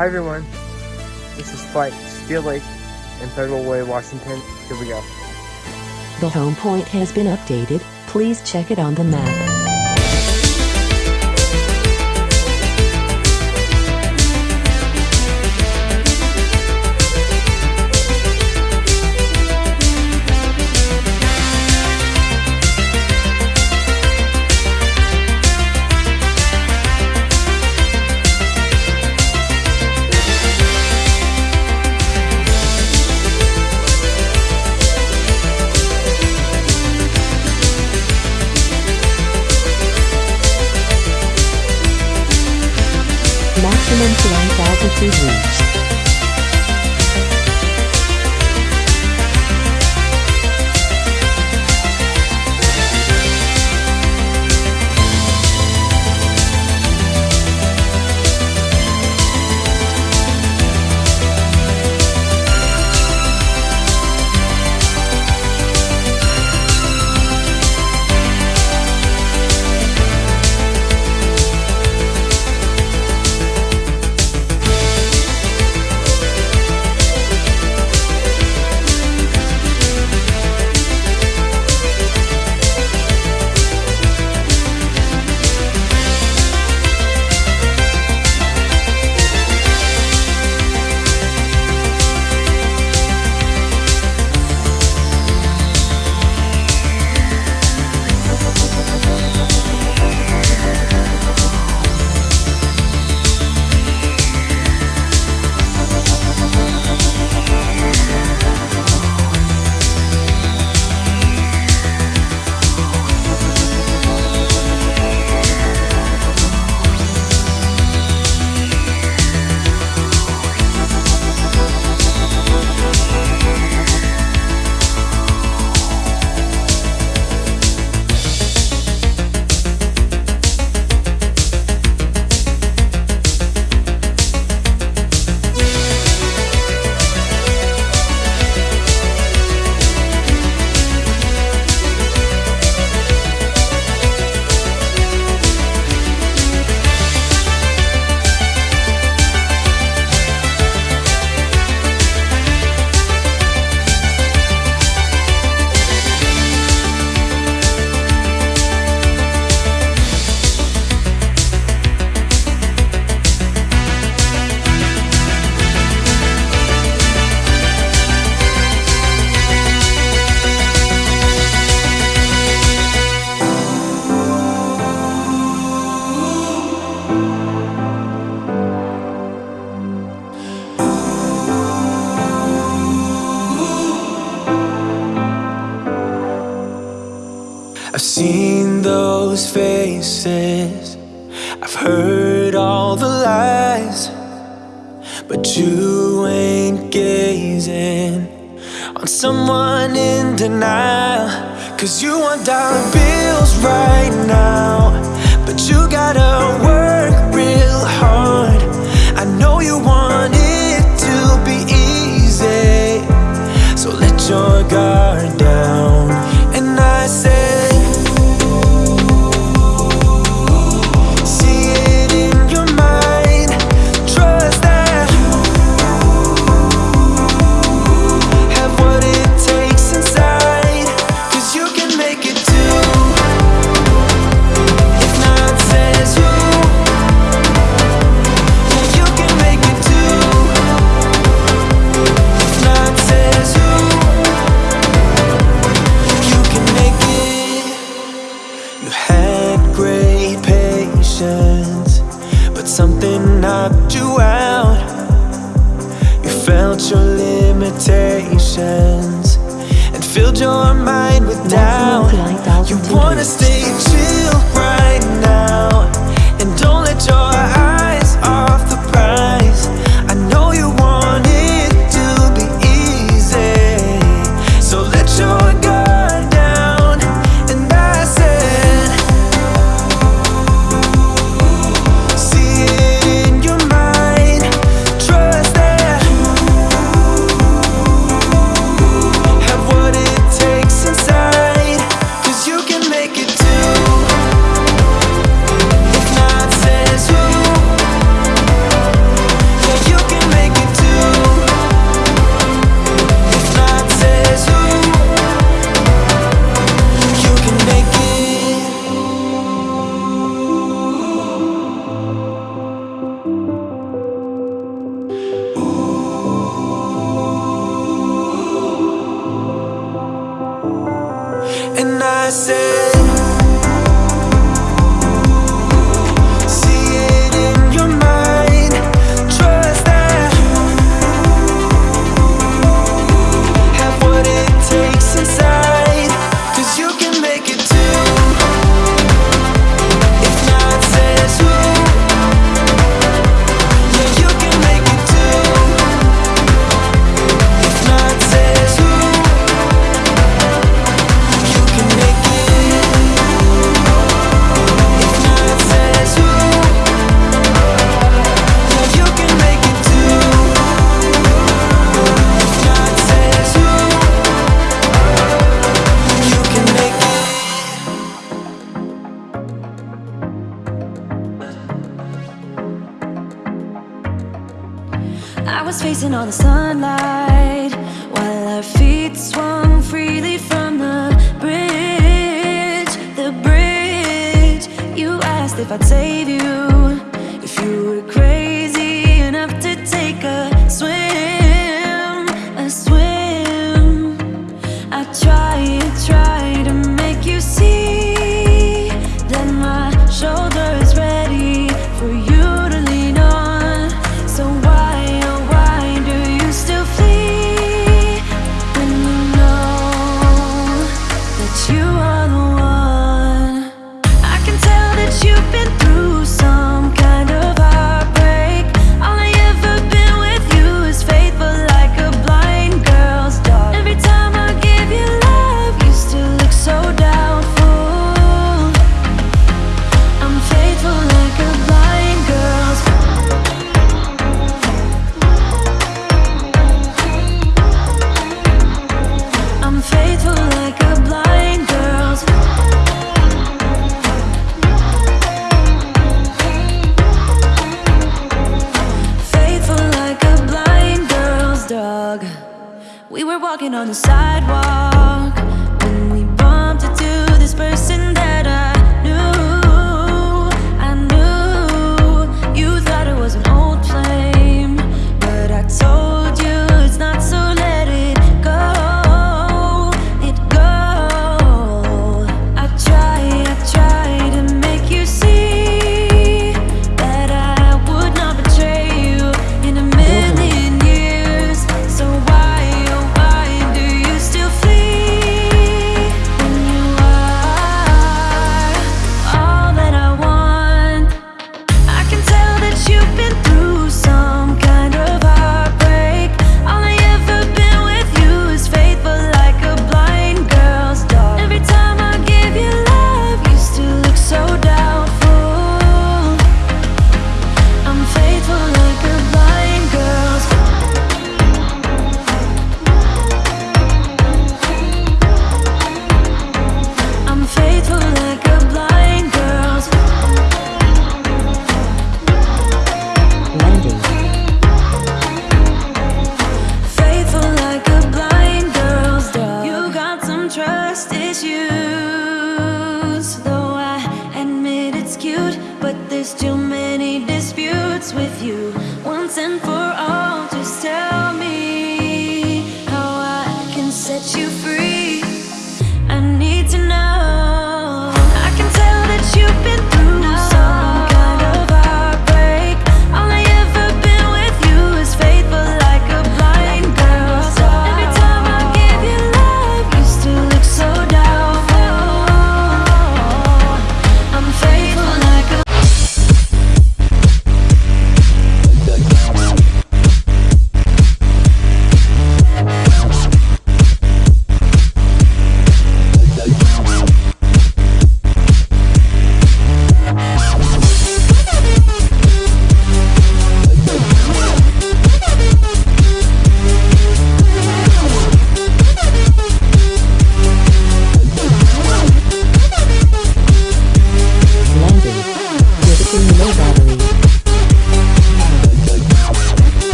Hi everyone, this is Flight Steel Lake in Federal Way, Washington. Here we go. The home point has been updated, please check it on the map. You. I've seen those faces. I've heard all the lies. But you ain't gazing On someone in denial. Cause you want dollar bills right now. But you gotta limitations And filled your mind with doubt. And I said I was facing all the sunlight While our feet swung freely from the bridge. The bridge You asked if I'd save you. We were walking on the sidewalk When we bumped into this person